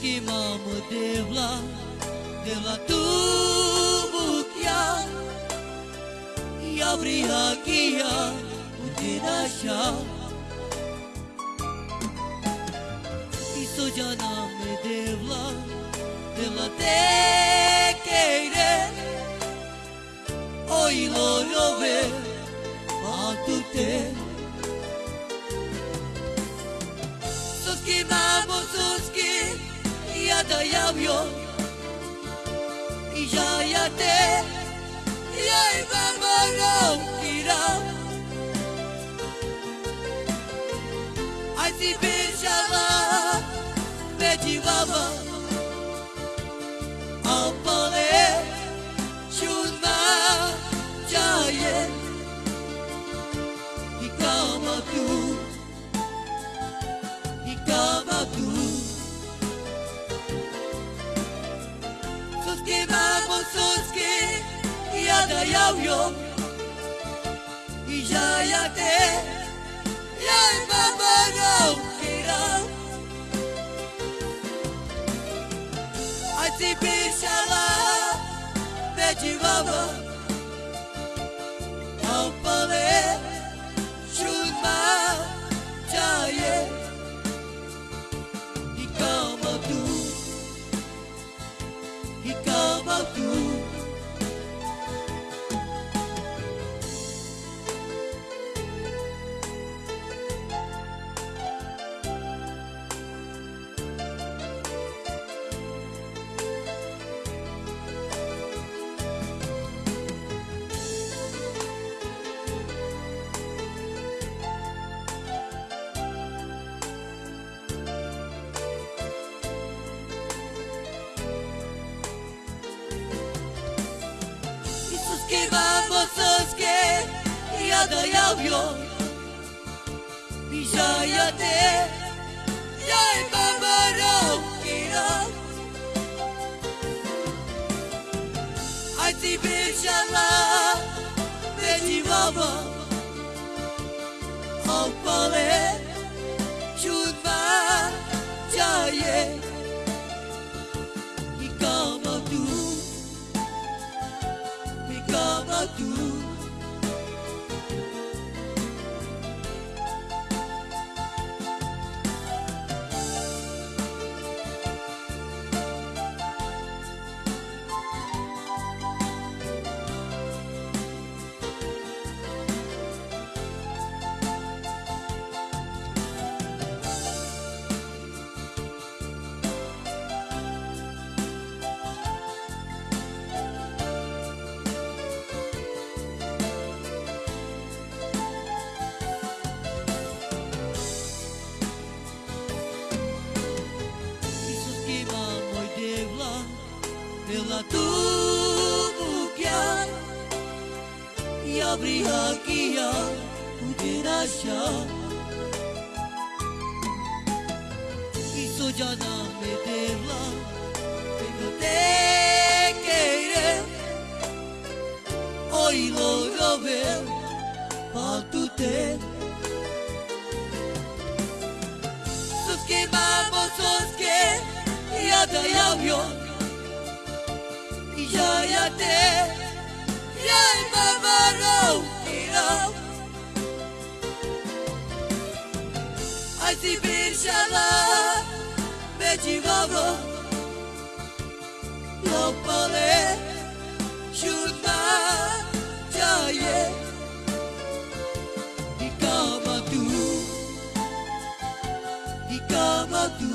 Mamu devla Devla tu bukya Yavri hakia Udinasha Iso jana me devla Devla te keire Oi lo love Yada yavyo Ijayate Suski vamos suski Yada yavyo Ijayate Yay mama no kira Ai si bishala Vedi baba que vamos que? Yada yavyo Bijayate Yay Devla tu bukya Yabri hakia Udinasha. Iso jana me devla Pero te keire Oi lo rove Patute Suski vamos suski Yada yavyo Ijayate Yay mama no kira Ai si bishala Vedi baba Lopale Shunma Jaye Ikama tu Ikama tu